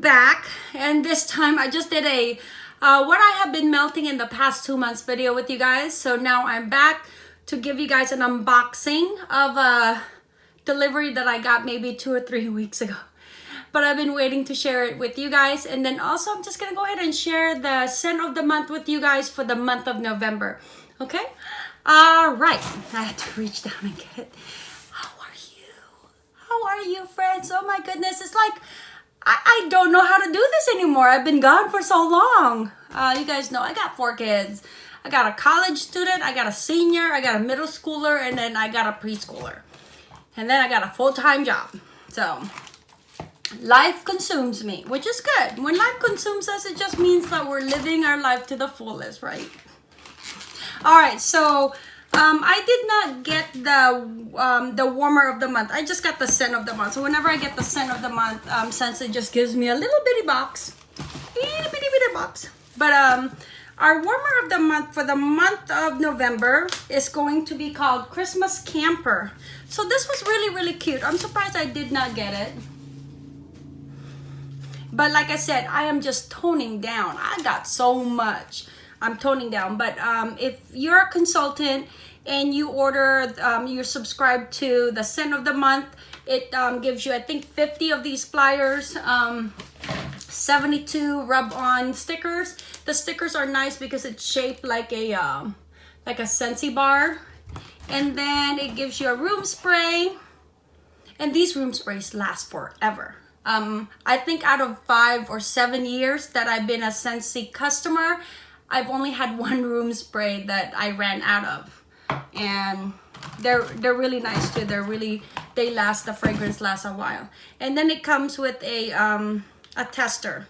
Back and this time I just did a uh, what I have been melting in the past two months video with you guys. So now I'm back to give you guys an unboxing of a delivery that I got maybe two or three weeks ago. But I've been waiting to share it with you guys. And then also I'm just gonna go ahead and share the scent of the month with you guys for the month of November. Okay? All right. I had to reach down and get it. How are you? How are you, friends? Oh my goodness. It's like I, I don't know how to do this anymore. I've been gone for so long. Uh, you guys know I got four kids. I got a college student, I got a senior, I got a middle schooler, and then I got a preschooler. And then I got a full-time job. So life consumes me, which is good. When life consumes us, it just means that we're living our life to the fullest, right? All right, so um, I did not get the um, the warmer of the month. I just got the scent of the month. So whenever I get the scent of the month, um, since it just gives me a little bitty box, itty bitty bitty box. But um, our warmer of the month for the month of November is going to be called Christmas Camper. So this was really, really cute. I'm surprised I did not get it. But like I said, I am just toning down. I got so much. I'm toning down. But um, if you're a consultant and you order, um, you're subscribed to the scent of the month, it um, gives you, I think, 50 of these flyers, um, 72 rub-on stickers. The stickers are nice because it's shaped like a, um, like a Scentsy bar. And then it gives you a room spray. And these room sprays last forever. Um, I think out of five or seven years that I've been a Scentsy customer, I've only had one room spray that I ran out of. And they're they're really nice too. They're really they last the fragrance lasts a while. And then it comes with a um a tester.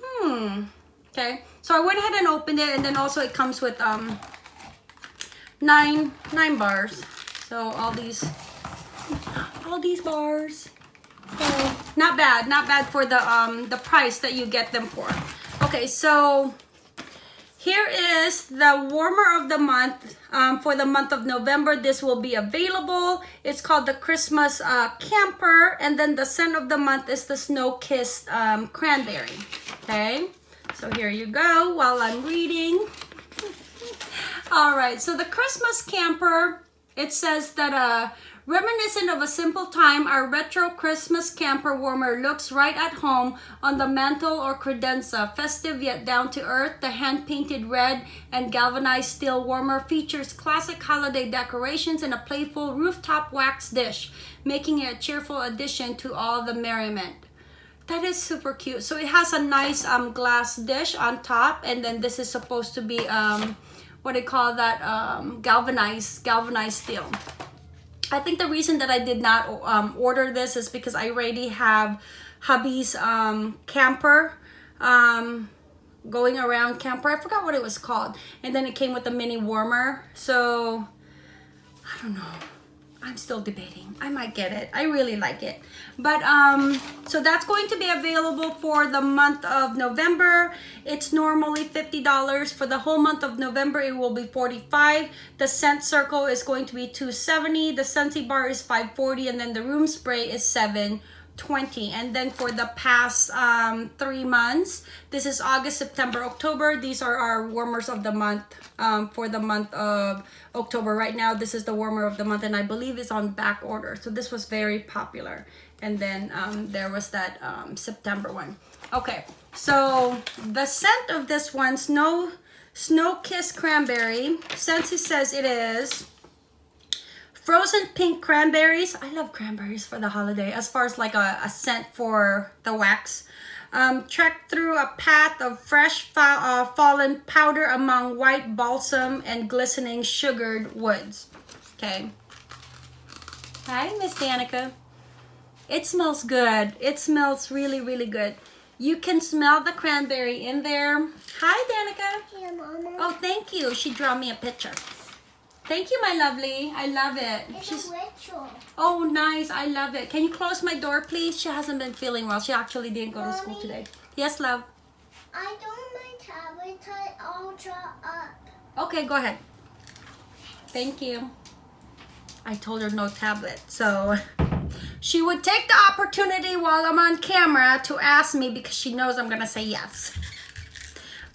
Hmm. Okay. So I went ahead and opened it and then also it comes with um nine nine bars. So all these all these bars. So not bad, not bad for the um the price that you get them for. Okay, so here is the warmer of the month um, for the month of November. This will be available. It's called the Christmas uh, Camper. And then the scent of the month is the Snow Kissed um, Cranberry. Okay, so here you go while I'm reading. All right, so the Christmas Camper, it says that uh, Reminiscent of a simple time, our retro Christmas camper warmer looks right at home on the mantle or credenza. Festive yet down to earth, the hand-painted red and galvanized steel warmer features classic holiday decorations and a playful rooftop wax dish, making it a cheerful addition to all the merriment. That is super cute. So it has a nice um, glass dish on top and then this is supposed to be, um, what do you call that, um, galvanized, galvanized steel. I think the reason that I did not um, order this is because I already have hubby's um, camper um, going around camper. I forgot what it was called. And then it came with a mini warmer. So, I don't know. I'm still debating. I might get it. I really like it. But um, so that's going to be available for the month of November. It's normally $50 for the whole month of November. It will be 45. The scent circle is going to be 270. The Scentsy bar is 540, and then the room spray is 7 20 and then for the past um, three months this is August September October these are our warmers of the month um, for the month of October. Right now this is the warmer of the month and I believe it's on back order. So this was very popular and then um, there was that um, September one. Okay so the scent of this one snow snow kiss cranberry. Since it says it is Frozen pink cranberries. I love cranberries for the holiday as far as like a, a scent for the wax. Um, trek through a path of fresh fa uh, fallen powder among white balsam and glistening sugared woods. Okay. Hi, Miss Danica. It smells good. It smells really, really good. You can smell the cranberry in there. Hi, Danica. Yeah, Mama. Oh, thank you. She drew me a picture. Thank you, my lovely. I love it. It's She's, a ritual. oh, nice. I love it. Can you close my door, please? She hasn't been feeling well. She actually didn't go to school today. Yes, love. I don't my tablet tie ultra up. Okay, go ahead. Thank you. I told her no tablet. So, she would take the opportunity while I'm on camera to ask me because she knows I'm gonna say yes.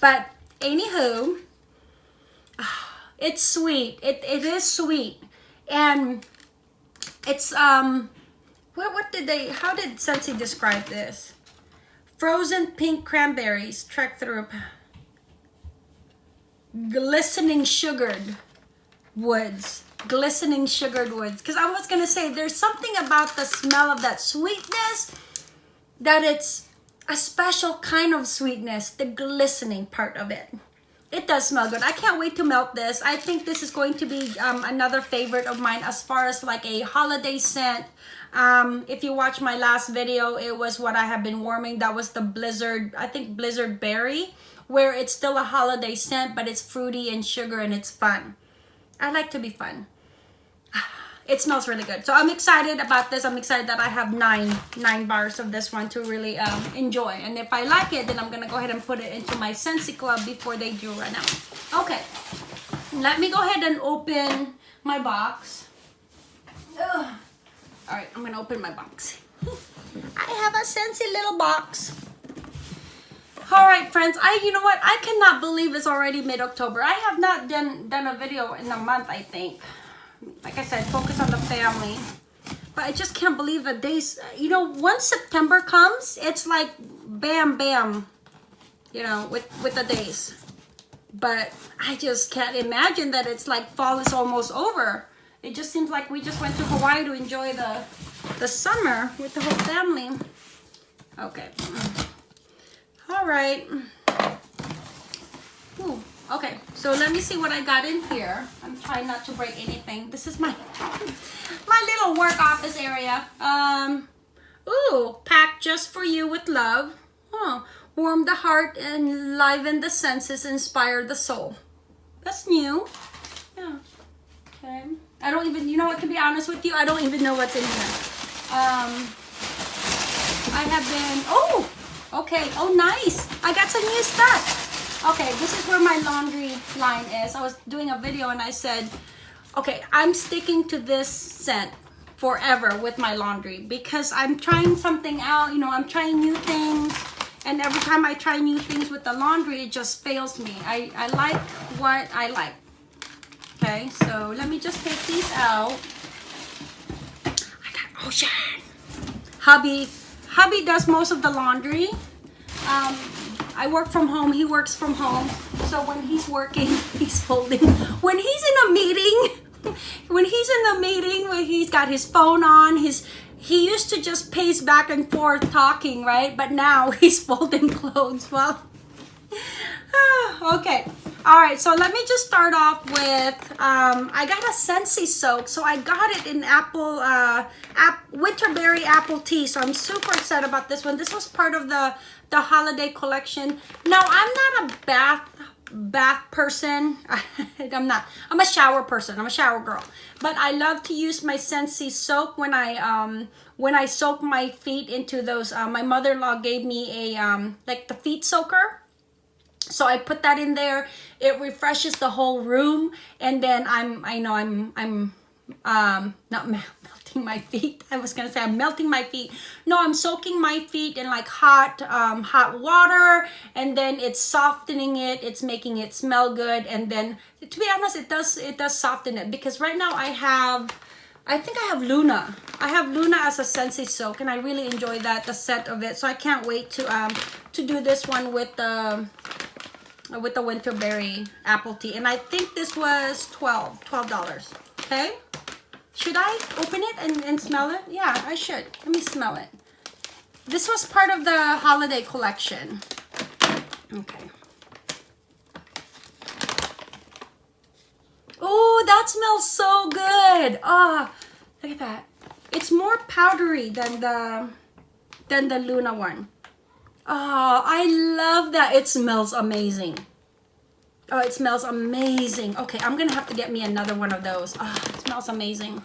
But anywho, it's sweet. It it is sweet, and it's um, what what did they? How did Scentsy describe this? Frozen pink cranberries trek through glistening sugared woods glistening sugared woods because i was gonna say there's something about the smell of that sweetness that it's a special kind of sweetness the glistening part of it it does smell good. I can't wait to melt this. I think this is going to be um, another favorite of mine as far as like a holiday scent. Um, if you watch my last video it was what i have been warming. That was the blizzard i think blizzard berry where it's still a holiday scent but it's fruity and sugar and it's fun. I like to be fun. It smells really good. So I'm excited about this. I'm excited that I have nine nine bars of this one to really um, enjoy. And if I like it, then I'm to go ahead and put it into my Scentsy Club before they do run out. Okay. Let me go ahead and open my box. Ugh. All right, I'm to open my box. I have a Scentsy little box. All right, friends. I, you know what? I cannot believe it's already mid-October. I have not done done a video in a month. I think. Like I said, focus on the family. But I just can't believe the days. You know, once September comes, it's like bam, bam. You know, with with the days. But I just can't imagine that it's like fall is almost over. It just seems like we just went to Hawaii to enjoy the the summer with the whole family. Okay. All right. Ooh, okay, so let me see what I got in here. I'm trying not to break anything. This is my my little work office area. Um, ooh, packed just for you with love. Oh, warm the heart and liven the senses, inspire the soul. That's new. Yeah. Okay. I don't even, you know what, to be honest with you, I don't even know what's in here. Um, I have been, oh, Okay, oh nice. I got some new stuff. Okay, this is where my laundry line is. I was doing a video and I said, okay, I'm sticking to this scent forever with my laundry because I'm trying something out, you know, I'm trying new things. And every time I try new things with the laundry, it just fails me. I, I like what I like. Okay, so let me just take these out. I got Ocean. Hubby hubby does most of the laundry. Um, I work from home, he works from home. So when he's working, he's folding. When he's in a meeting, when he's in the meeting when he's got his phone on, his he used to just pace back and forth talking, right? But now he's folding clothes. Well, okay. All right, so let me just start off with, um, I got a Scentsy soak. So I got it in apple, uh, ap winterberry apple tea. So I'm super excited about this one. This was part of the, the holiday collection. Now, I'm not a bath bath person. I'm not. I'm a shower person. I'm a shower girl. But I love to use my Scentsy soap when I um when I soak my feet into those. Uh, my mother-in-law gave me a um like the feet soaker so I put that in there. It refreshes the whole room. And then I'm, I know I'm, I'm um, not melting my feet. I was to say I'm melting my feet. No, I'm soaking my feet in like hot, um, hot water. And then it's softening it. It's making it smell good. And then to be honest, it does, it does soften it because right now I have, I think I have Luna. I have Luna as a Scentsy soak and I really enjoy that, the scent of it. So I can't wait to um to do this one with the with the winterberry apple tea. And I think this was 12 $12. Okay? Should I open it and, and smell it? Yeah, I should. Let me smell it. This was part of the holiday collection. Okay. Oh, that smells so good. Ah, oh, look at that. It's more powdery than the than the Luna one. Oh, I love that. It smells amazing. Oh, it smells amazing. Okay, I'm going to have to get me another one of those. Oh, it smells amazing.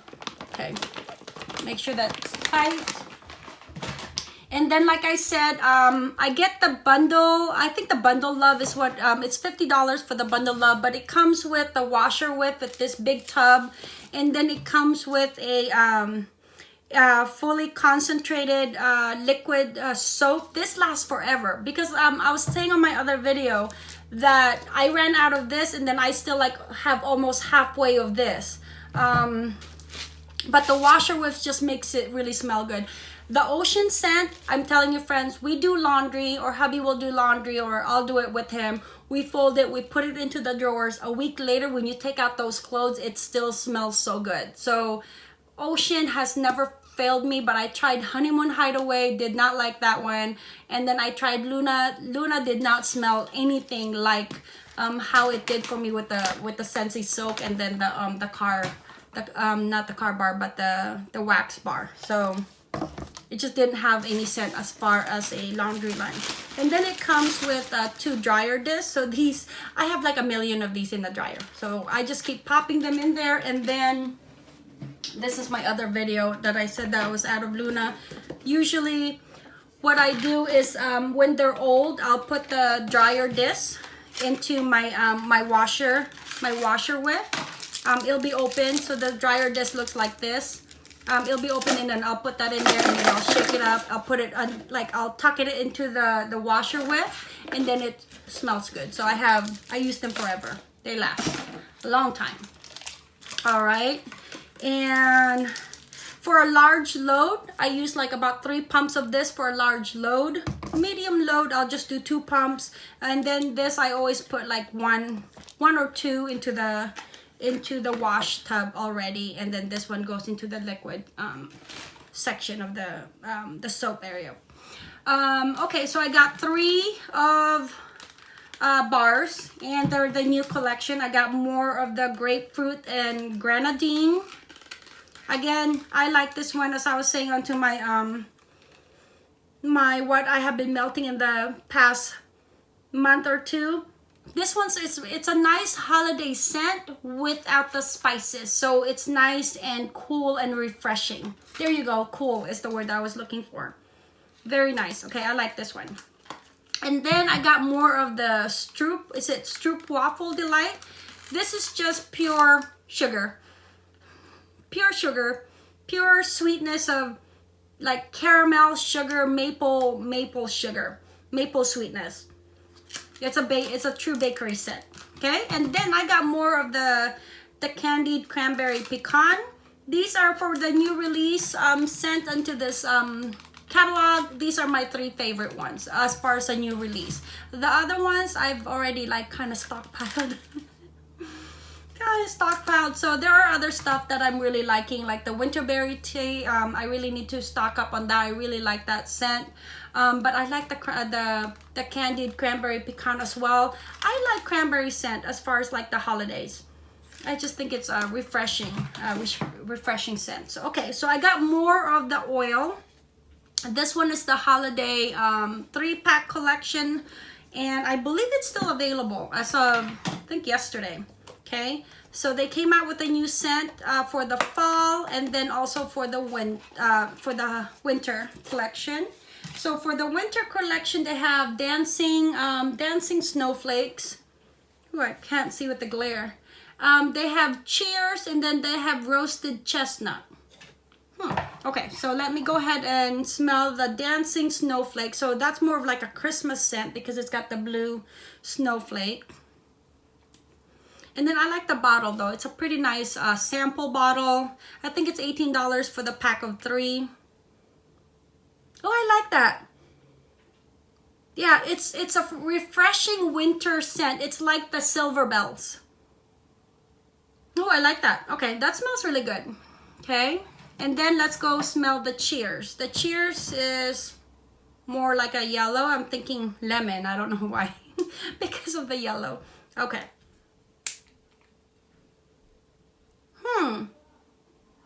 Okay, make sure that's tight. And then, like I said, um, I get the bundle. I think the bundle love is what, um, it's $50 for the bundle love, but it comes with the Washer Whiz with this big tub. And then it comes with a, um, uh, fully concentrated uh, liquid uh, soap. This lasts forever because um, I was saying on my other video that I ran out of this and then I still like have almost halfway of this. Um, but the Washer Whiz just makes it really smell good. The ocean scent, I'm telling you friends, we do laundry or hubby will do laundry or I'll do it with him. We fold it, we put it into the drawers. A week later, when you take out those clothes, it still smells so good. So ocean has never failed me, but I tried Honeymoon Hideaway, did not like that one. And then I tried Luna. Luna did not smell anything like um, how it did for me with the with the Scentsy soap and then the um the car, the um not the car bar but the the wax bar. So it just didn't have any scent as far as a laundry line and then it comes with uh, two dryer discs so these I have like a million of these in the dryer so I just keep popping them in there and then this is my other video that I said that was out of Luna usually what I do is um, when they're old I'll put the dryer disc into my um, my washer my Washer Whiz um, it'll be open so the dryer disc looks like this um, it'll be open and then I'll put that in there and then I'll shake it up. I'll put it on, like I'll tuck it into the, the Washer Whiz and then it smells good. So I have, I use them forever. They last a long time. All right. And for a large load, I use like about three pumps of this for a large load. Medium load, I'll just do two pumps. And then this, I always put like one, one or two into the into the wash tub already and then this one goes into the liquid um, section of the um, the soap area um, okay so I got three of uh, bars and they're the new collection I got more of the grapefruit and grenadine again I like this one as I was saying onto my um my what I have been melting in the past month or two. This one's it's, it's a nice holiday scent without the spices so it's nice and cool and refreshing. There you go cool is the word i was looking for. Very nice okay i like this one. And then i got more of the stroop is it stroop waffle delight? This is just pure sugar pure sugar pure sweetness of like caramel sugar maple maple sugar maple sweetness it's a ba it's a true bakery set. Okay, and then I got more of the the candied cranberry pecan. These are for the new release um, sent into this um, catalog. These are my three favorite ones as far as a new release. The other ones I've already like kind of stockpiled. of stockpiled. So there are other stuff that I'm really liking, like the winterberry tea. Um, I really need to stock up on that. I really like that scent. Um, but I like the, the, the candied cranberry pecan as well. I like cranberry scent as far as like the holidays. I just think it's a refreshing, uh, refreshing scent. So, okay, so I got more of the oil. This one is the holiday um, three pack collection and I believe it's still available as of, I think yesterday okay so they came out with a new scent uh, for the fall and then also for the win uh, for the winter collection so for the winter collection they have dancing um, dancing snowflakes Ooh, I can't see with the glare um, they have cheers and then they have roasted chestnut Hmm. Okay, so let me go ahead and smell the dancing snowflake. So that's more of like a Christmas scent because it's got the blue snowflake. And then I like the bottle though. It's a pretty nice uh, sample bottle. I think it's $18 for the pack of three. Oh, I like that. Yeah, it's it's a refreshing winter scent. It's like the silver bells. Oh, I like that. Okay, that smells really good. Okay, and then let's go smell the cheers. The cheers is more like a yellow. I'm thinking lemon. I don't know why. because of the yellow. Okay. Hmm.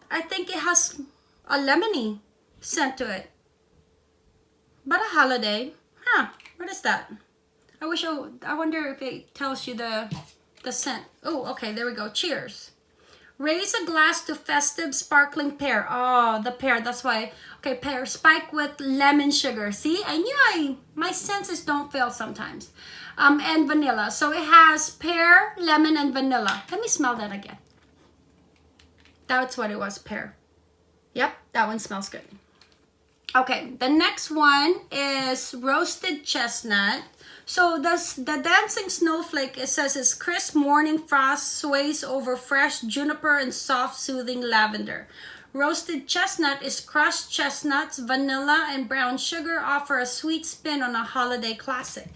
I think it has a lemony scent to it. But a holiday. Huh. What is that? I wish I, I wonder if it tells you the the scent. Oh, okay, there we go. Cheers. Raise a glass to festive sparkling pear. Oh, the pear. That's why. Okay, pear spike with lemon sugar. See, I knew I my senses don't fail sometimes. Um, and vanilla. So it has pear, lemon, and vanilla. Let me smell that again. That's what it was, pear. Yep, that one smells good. Okay, the next one is roasted chestnut. So this, the dancing snowflake, it says it's crisp morning frost sways over fresh juniper and soft soothing lavender. Roasted chestnut is crushed chestnuts, vanilla, and brown sugar offer a sweet spin on a holiday classic.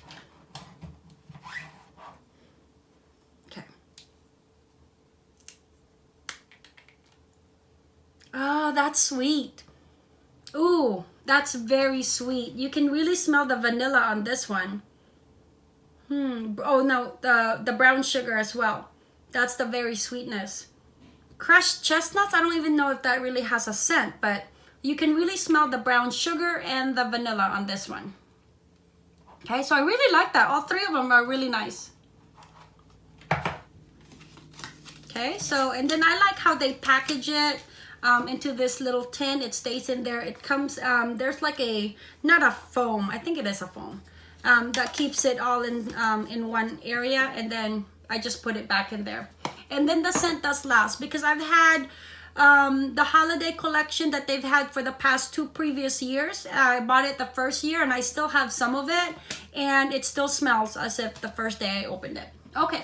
Oh, that's sweet. Ooh, that's very sweet. You can really smell the vanilla on this one. Hmm. Oh no, the the brown sugar as well. That's the very sweetness. Crushed chestnuts, I don't even know if that really has a scent, but you can really smell the brown sugar and the vanilla on this one. Okay, so I really like that. All three of them are really nice. Okay, so, and then I like how they package it um, into this little tin. It stays in there. It comes, um, there's like a, not a foam, I think it is a foam, um, that keeps it all in, um, in one area. And then I just put it back in there and then the scent does last because I've had um, the holiday collection that they've had for the past two previous years. I bought it the first year and I still have some of it and it still smells as if the first day I opened it. Okay.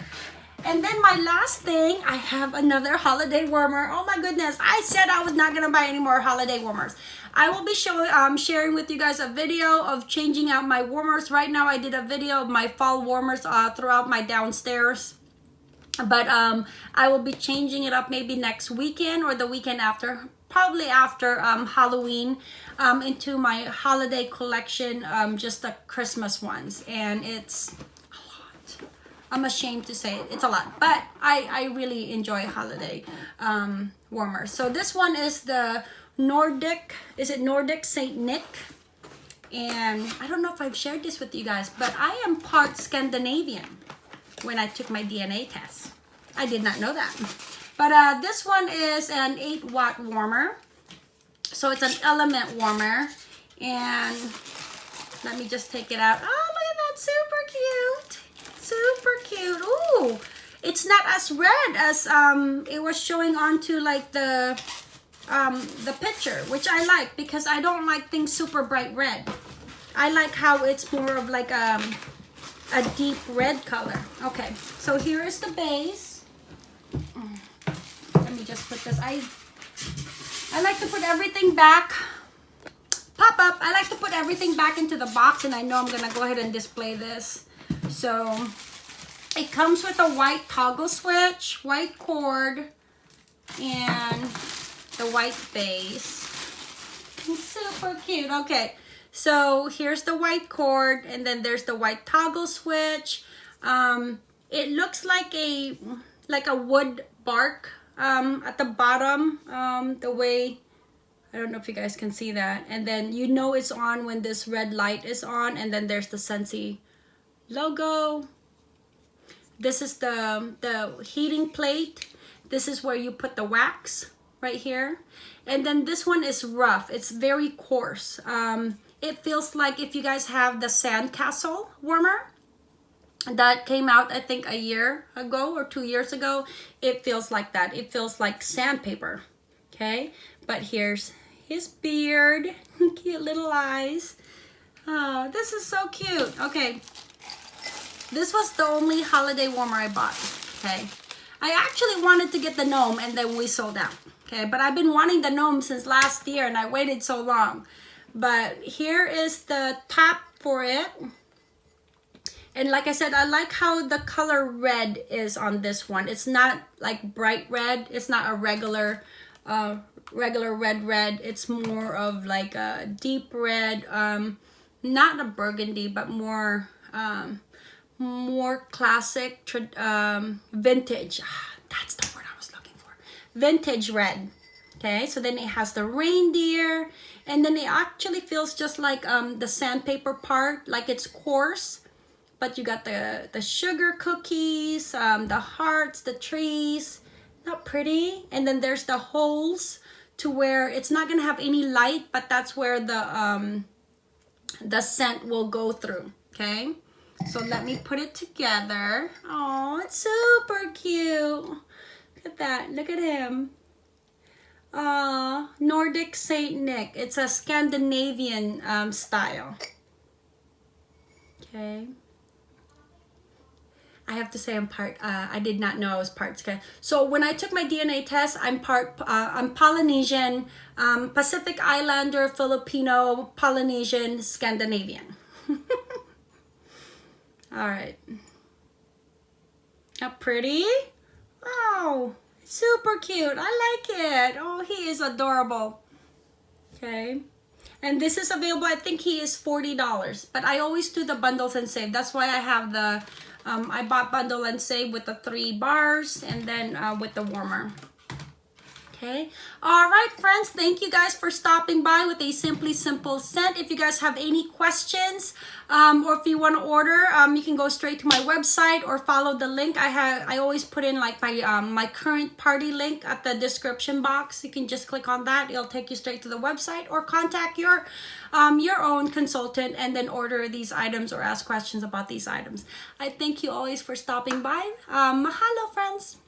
And then my last thing, I have another holiday warmer. Oh my goodness, I said I was not gonna buy any more holiday warmers. I will be showing, um, sharing with you guys a video of changing out my warmers. Right now I did a video of my fall warmers uh, throughout my downstairs but um, I will be changing it up maybe next weekend or the weekend after probably after um, Halloween um, into my holiday collection um, just the Christmas ones and it's I'm ashamed to say it it's a lot but I, I really enjoy holiday um, warmers so this one is the Nordic is it Nordic Saint Nick and I don't know if I've shared this with you guys but I am part Scandinavian when I took my DNA test. I did not know that. But uh, this one is an 8 watt warmer. So it's an element warmer. And let me just take it out. Oh, look at that. Super cute. Super Ooh. It's not as red as um, it was showing onto like the um, the picture, which I like because I don't like things super bright red. I like how it's more of like um, a deep red color. Okay, so here is the base. Let me just put this. I I like to put everything back. Pop up. I like to put everything back into the box and I know I'm going to go ahead and display this. So it comes with a white toggle switch, white cord, and the white base. It's super cute. Okay, so here's the white cord and then there's the white toggle switch. Um, it looks like a like a wood bark um, at the bottom um, the way I don't know if you guys can see that and then you know it's on when this red light is on and then there's the Scentsy logo this is the the heating plate. This is where you put the wax right here. And then this one is rough. It's very coarse. Um, it feels like if you guys have the Sandcastle warmer that came out I think a year ago or two years ago it feels like that. It feels like sandpaper okay? But here's his beard. Cute little eyes. Oh this is so cute. Okay this was the only holiday warmer I bought okay? I actually wanted to get the gnome and then we sold out okay? But I've been wanting the gnome since last year and I waited so long. But here is the top for it. And like I said I like how the color red is on this one. It's not like bright red. It's not a regular uh, regular red red. It's more of like a deep red. Um, not a burgundy but more um, more classic um, vintage. Ah, that's the word I was looking for. Vintage red. Okay so then it has the reindeer and then it actually feels just like um, the sandpaper part like it's coarse but you got the the sugar cookies um, the hearts the trees. Not pretty. And then there's the holes to where it's not gonna have any light but that's where the um, the scent will go through. Okay so let me put it together oh it's super cute look at that look at him uh, Nordic Saint Nick. It's a Scandinavian um, style. Okay. I have to say I'm part. Uh, I did not know I was part. So when I took my DNA test, I'm part. Uh, I'm Polynesian, um, Pacific Islander, Filipino, Polynesian, Scandinavian. All right. How pretty? Wow, super cute. I like it. Oh, he is adorable. Okay. And this is available, I think he is $40. But I always do the bundles and save. That's why I have the, um, I bought bundle and save with the three bars and then uh, with the warmer. Okay. All right, friends. Thank you guys for stopping by with a Simply Simple scent. If you guys have any questions um, or if you want to order, um, you can go straight to my website or follow the link. I have I always put in like my um, my current party link at the description box. You can just click on that. It'll take you straight to the website or contact your um, your own consultant and then order these items or ask questions about these items. I thank you always for stopping by. Um, mahalo, friends.